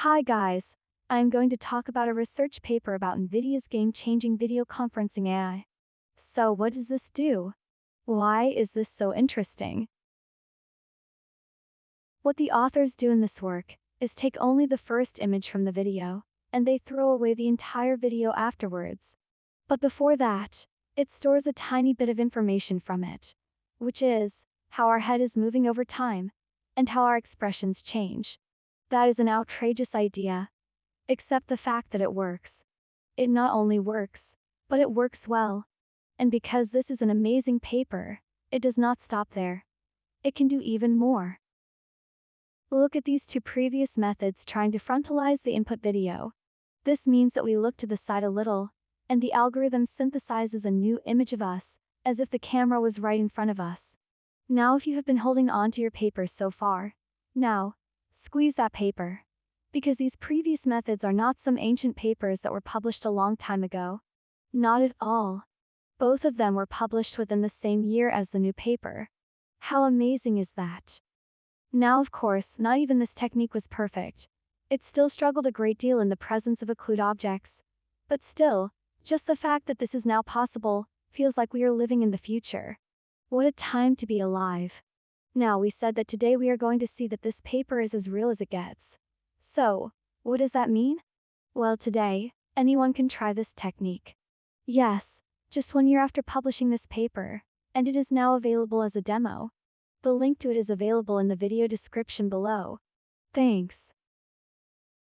Hi guys, I'm going to talk about a research paper about NVIDIA's game-changing video conferencing AI. So what does this do? Why is this so interesting? What the authors do in this work is take only the first image from the video, and they throw away the entire video afterwards. But before that, it stores a tiny bit of information from it, which is how our head is moving over time and how our expressions change. That is an outrageous idea. Except the fact that it works. It not only works, but it works well. And because this is an amazing paper, it does not stop there. It can do even more. Look at these two previous methods trying to frontalize the input video. This means that we look to the side a little, and the algorithm synthesizes a new image of us, as if the camera was right in front of us. Now if you have been holding on to your papers so far, now, squeeze that paper. Because these previous methods are not some ancient papers that were published a long time ago. Not at all. Both of them were published within the same year as the new paper. How amazing is that? Now of course, not even this technique was perfect. It still struggled a great deal in the presence of occlude objects. But still, just the fact that this is now possible, feels like we are living in the future. What a time to be alive. Now we said that today we are going to see that this paper is as real as it gets. So, what does that mean? Well today, anyone can try this technique. Yes, just one year after publishing this paper, and it is now available as a demo. The link to it is available in the video description below. Thanks.